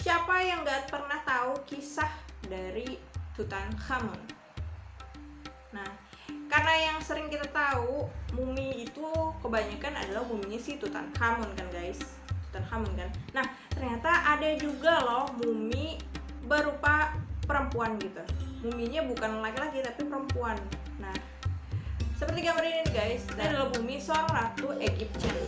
Siapa yang gak pernah tahu kisah dari Tutankhamun? Nah, karena yang sering kita tahu mumi itu kebanyakan adalah muminya si Tutankhamun kan guys? Tutankhamun kan? Nah ternyata ada juga loh mumi berupa perempuan gitu. Muminya bukan laki-laki tapi perempuan. Nah seperti gambar ini guys. Ini nah. adalah mumi seorang ratu Egyptian.